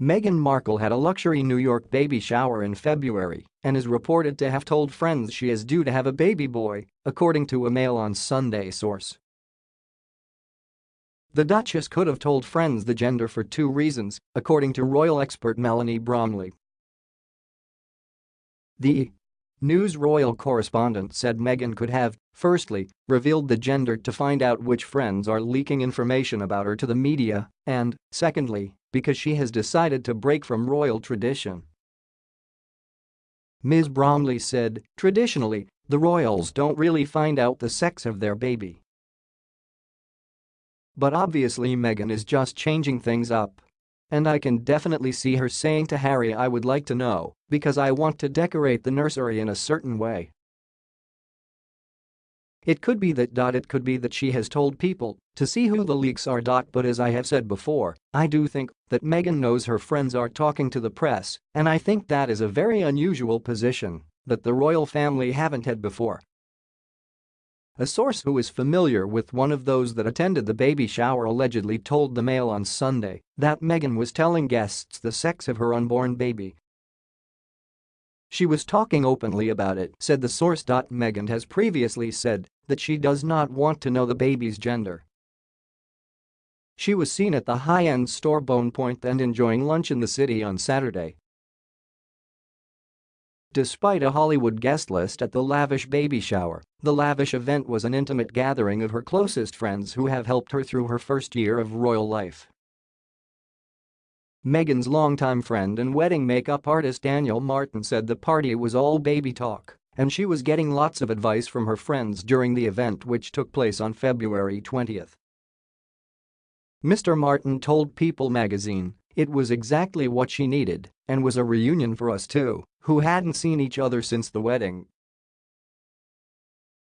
Meghan Markle had a luxury New York baby shower in February and is reported to have told friends she is due to have a baby boy, according to a Mail on Sunday source. The Duchess could have told friends the gender for two reasons, according to royal expert Melanie Bromley. The News royal correspondent said Meghan could have, firstly, revealed the gender to find out which friends are leaking information about her to the media, and, secondly, because she has decided to break from royal tradition. Ms. Bromley said, traditionally, the royals don't really find out the sex of their baby. But obviously Meghan is just changing things up. And I can definitely see her saying to Harry I would like to know, because I want to decorate the nursery in a certain way. It could be that. It could be that she has told people to see who the leaks are. But as I have said before, I do think that Meghan knows her friends are talking to the press, and I think that is a very unusual position that the royal family haven't had before. A source who is familiar with one of those that attended the baby shower allegedly told the Mail on Sunday that Meghan was telling guests the sex of her unborn baby. She was talking openly about it, said the source. Meghan has previously said that she does not want to know the baby's gender. She was seen at the high-end store Bonpoint and enjoying lunch in the city on Saturday Despite a Hollywood guest list at the lavish baby shower, the lavish event was an intimate gathering of her closest friends who have helped her through her first year of royal life. Meghan's longtime friend and wedding makeup artist Daniel Martin said the party was all baby talk and she was getting lots of advice from her friends during the event which took place on February 20. Mr. Martin told People magazine it was exactly what she needed and was a reunion for us too, who hadn't seen each other since the wedding.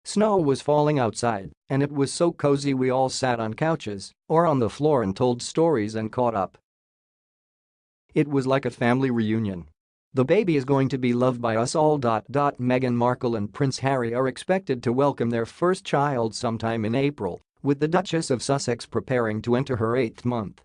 Snow was falling outside, and it was so cozy we all sat on couches or on the floor and told stories and caught up. It was like a family reunion. The baby is going to be loved by us all. Meghan Markle and Prince Harry are expected to welcome their first child sometime in April, with the Duchess of Sussex preparing to enter her eighth month.